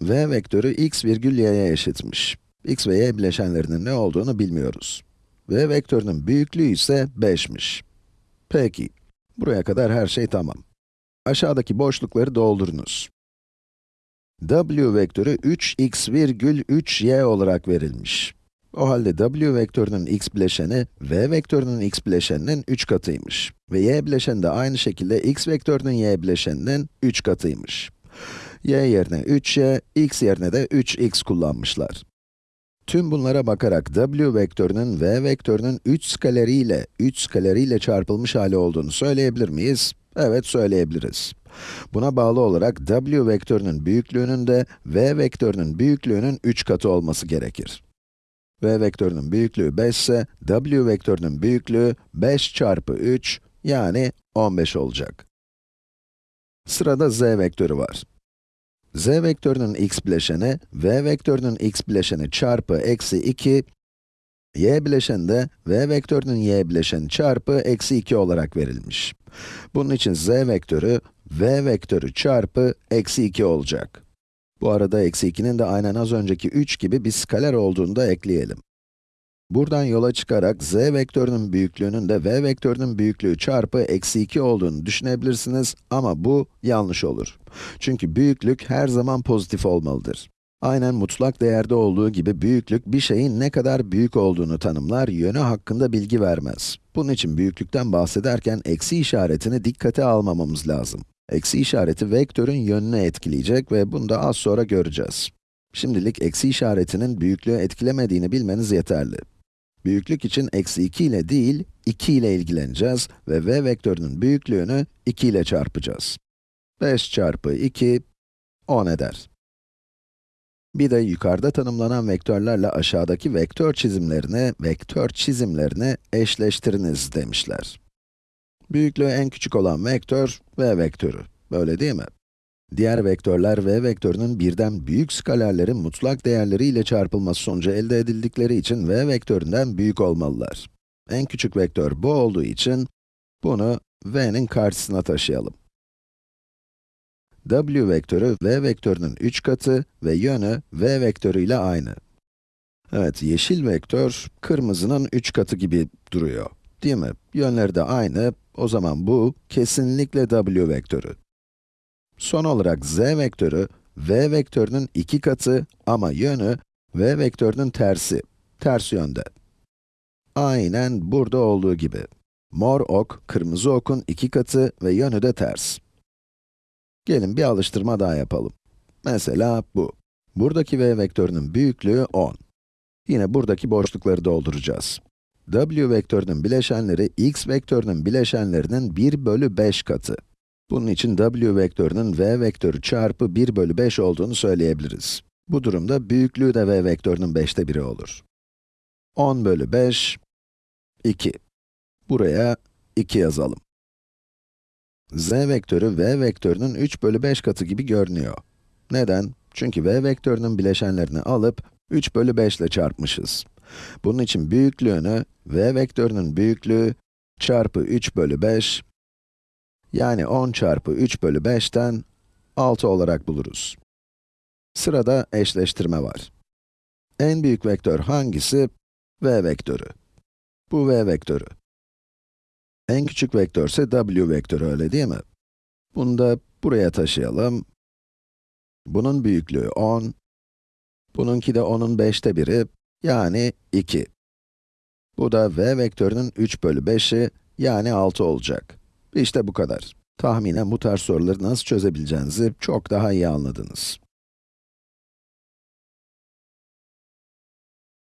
v vektörü x virgül y'ye eşitmiş. x ve y bileşenlerinin ne olduğunu bilmiyoruz. v vektörünün büyüklüğü ise 5'miş. Peki, buraya kadar her şey tamam. Aşağıdaki boşlukları doldurunuz. w vektörü 3x virgül 3y olarak verilmiş. O halde w vektörünün x bileşeni, v vektörünün x bileşeninin 3 katıymış. Ve y bileşeni de aynı şekilde x vektörünün y bileşeninin 3 katıymış. Y yerine 3y, x yerine de 3x kullanmışlar. Tüm bunlara bakarak w vektörünün v vektörünün 3 skaleriyle, 3 skaleriyle çarpılmış hali olduğunu söyleyebilir miyiz? Evet, söyleyebiliriz. Buna bağlı olarak w vektörünün büyüklüğünün de v vektörünün büyüklüğünün 3 katı olması gerekir. v vektörünün büyüklüğü 5 ise, w vektörünün büyüklüğü 5 çarpı 3, yani 15 olacak. Sırada z vektörü var. Z vektörünün x bileşeni, v vektörünün x bileşeni çarpı eksi 2, y bileşeni de v vektörünün y bileşeni çarpı eksi 2 olarak verilmiş. Bunun için z vektörü, v vektörü çarpı eksi 2 olacak. Bu arada eksi 2'nin de aynen az önceki 3 gibi bir skaler olduğunu da ekleyelim. Buradan yola çıkarak z vektörünün büyüklüğünün de v vektörünün büyüklüğü çarpı eksi 2 olduğunu düşünebilirsiniz ama bu yanlış olur. Çünkü büyüklük her zaman pozitif olmalıdır. Aynen mutlak değerde olduğu gibi büyüklük bir şeyin ne kadar büyük olduğunu tanımlar, yönü hakkında bilgi vermez. Bunun için büyüklükten bahsederken eksi işaretini dikkate almamamız lazım. Eksi işareti vektörün yönünü etkileyecek ve bunu da az sonra göreceğiz. Şimdilik eksi işaretinin büyüklüğü etkilemediğini bilmeniz yeterli. Büyüklük için eksi 2 ile değil, 2 ile ilgileneceğiz ve v vektörünün büyüklüğünü 2 ile çarpacağız. 5 çarpı 2, 10 eder. Bir de yukarıda tanımlanan vektörlerle aşağıdaki vektör çizimlerini, vektör çizimlerini eşleştiriniz demişler. Büyüklüğü en küçük olan vektör, v vektörü. Böyle değil mi? Diğer vektörler v vektörünün birden büyük skalerlerin mutlak değerleriyle çarpılması sonucu elde edildikleri için v vektöründen büyük olmalılar. En küçük vektör bu olduğu için bunu v'nin karşısına taşıyalım. w vektörü v vektörünün 3 katı ve yönü v vektörü ile aynı. Evet, yeşil vektör kırmızının 3 katı gibi duruyor. Değil mi? Yönleri de aynı, o zaman bu kesinlikle w vektörü. Son olarak z vektörü, v vektörünün 2 katı ama yönü v vektörünün tersi, ters yönde. Aynen burada olduğu gibi. Mor ok, kırmızı okun 2 katı ve yönü de ters. Gelin bir alıştırma daha yapalım. Mesela bu. Buradaki v vektörünün büyüklüğü 10. Yine buradaki boşlukları dolduracağız. w vektörünün bileşenleri x vektörünün bileşenlerinin 1 bölü 5 katı. Bunun için w vektörünün v vektörü çarpı 1 bölü 5 olduğunu söyleyebiliriz. Bu durumda büyüklüğü de v vektörünün 5'te 1'i olur. 10 bölü 5, 2. Buraya 2 yazalım. z vektörü v vektörünün 3 bölü 5 katı gibi görünüyor. Neden? Çünkü v vektörünün bileşenlerini alıp 3 bölü 5 ile çarpmışız. Bunun için büyüklüğünü, v vektörünün büyüklüğü çarpı 3 bölü 5, yani 10 çarpı 3 bölü 5'ten 6 olarak buluruz. Sırada eşleştirme var. En büyük vektör hangisi? v vektörü. Bu v vektörü. En küçük vektör ise w vektörü, öyle değil mi? Bunu da buraya taşıyalım. Bunun büyüklüğü 10. Bununki de 10'un 5'te 1'i, yani 2. Bu da v vektörünün 3 bölü 5'i, yani 6 olacak. İşte bu kadar. Tahminen bu tarz soruları nasıl çözebileceğinizi çok daha iyi anladınız.